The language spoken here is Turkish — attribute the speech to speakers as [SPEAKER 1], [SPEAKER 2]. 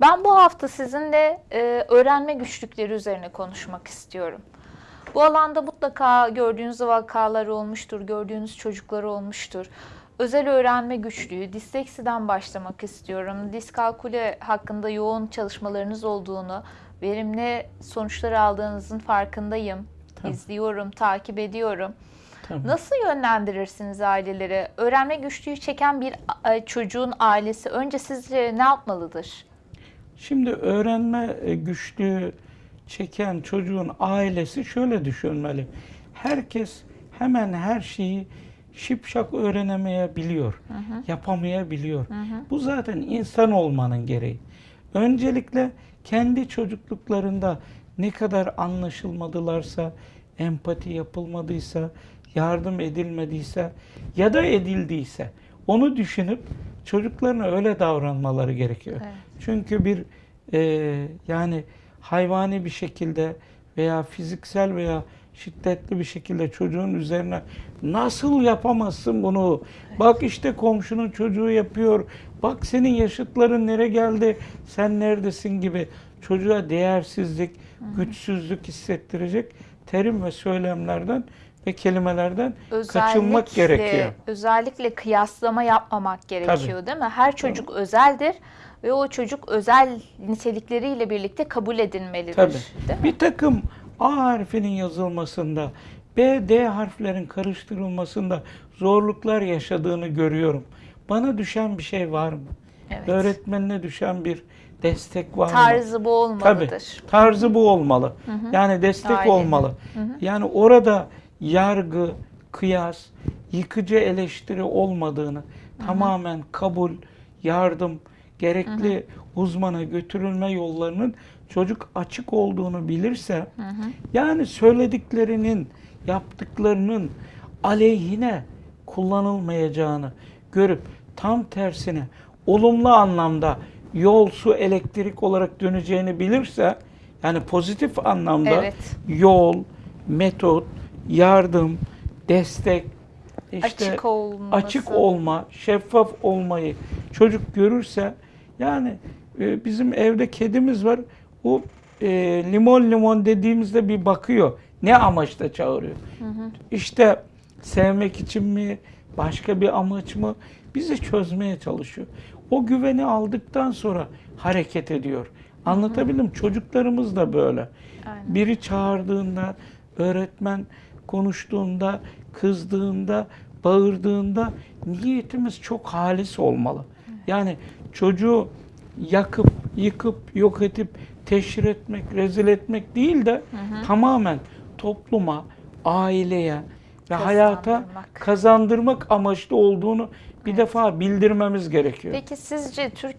[SPEAKER 1] Ben bu hafta sizinle e, öğrenme güçlükleri üzerine konuşmak istiyorum. Bu alanda mutlaka gördüğünüz vakalar olmuştur, gördüğünüz çocuklar olmuştur. Özel öğrenme güçlüğü, disleksiden başlamak istiyorum. Diskalküle hakkında yoğun çalışmalarınız olduğunu, verimli sonuçlar aldığınızın farkındayım.
[SPEAKER 2] Tamam.
[SPEAKER 1] İzliyorum, takip ediyorum.
[SPEAKER 2] Tamam.
[SPEAKER 1] Nasıl yönlendirirsiniz aileleri? Öğrenme güçlüğü çeken bir çocuğun ailesi önce sizce ne yapmalıdır?
[SPEAKER 2] Şimdi öğrenme e, güçlüğü çeken çocuğun ailesi şöyle düşünmeli. Herkes hemen her şeyi şipşak öğrenemeyebiliyor, yapamayabiliyor. Bu zaten insan olmanın gereği. Öncelikle kendi çocukluklarında ne kadar anlaşılmadılarsa, empati yapılmadıysa, yardım edilmediyse ya da edildiyse onu düşünüp çocuklarına öyle davranmaları gerekiyor.
[SPEAKER 1] Evet.
[SPEAKER 2] Çünkü bir e, yani hayvani bir şekilde veya fiziksel veya şiddetli bir şekilde çocuğun üzerine nasıl yapamazsın bunu? Bak işte komşunun çocuğu yapıyor. Bak senin yaşıtların nereye geldi? Sen neredesin gibi çocuğa değersizlik, güçsüzlük hissettirecek terim ve söylemlerden ve kelimelerden kaçınmak gerekiyor.
[SPEAKER 1] Özellikle kıyaslama yapmamak gerekiyor değil mi? Her çocuk özeldir ve o çocuk özel nitelikleriyle birlikte kabul edilmelidir.
[SPEAKER 2] Tabii.
[SPEAKER 1] Değil mi?
[SPEAKER 2] Bir takım A harfinin yazılmasında, B, D harflerin karıştırılmasında zorluklar yaşadığını görüyorum. Bana düşen bir şey var mı?
[SPEAKER 1] Evet.
[SPEAKER 2] Öğretmenine düşen bir destek var mı?
[SPEAKER 1] Tarzı bu
[SPEAKER 2] Tabii.
[SPEAKER 1] olmalıdır.
[SPEAKER 2] Tarzı bu olmalı. Yani destek
[SPEAKER 1] Ailenin.
[SPEAKER 2] olmalı. Yani orada yargı, kıyas, yıkıcı eleştiri olmadığını tamamen kabul, yardım, gerekli uzmana götürülme yollarının çocuk açık olduğunu bilirse yani söylediklerinin, yaptıklarının aleyhine kullanılmayacağını görüp tam tersine olumlu anlamda yol, su, elektrik olarak döneceğini bilirse yani pozitif anlamda
[SPEAKER 1] Evet.
[SPEAKER 2] yol, metot, yardım, destek, işte
[SPEAKER 1] Açık olması.
[SPEAKER 2] açık olma, şeffaf olmayı çocuk görürse yani e, bizim evde kedimiz var. O e, limon limon dediğimizde bir bakıyor. Ne amaçla çağırıyor? İşte sevmek için mi, başka bir amaç mı? Bizi çözmeye çalışıyor. O güveni aldıktan sonra hareket ediyor. Anlatabildim. Çocuklarımız da böyle.
[SPEAKER 1] Aynen.
[SPEAKER 2] Biri çağırdığında, öğretmen konuştuğunda, kızdığında, bağırdığında niyetimiz çok halis olmalı. Yani çocuğu yakıp, yıkıp, yok edip, teşhir etmek, rezil etmek değil de tamamen topluma, aileye ve hayata Kazandırmak. amaçlı olduğunu bir defa bildirmemiz gerekiyor.
[SPEAKER 1] Peki sizce Türkiye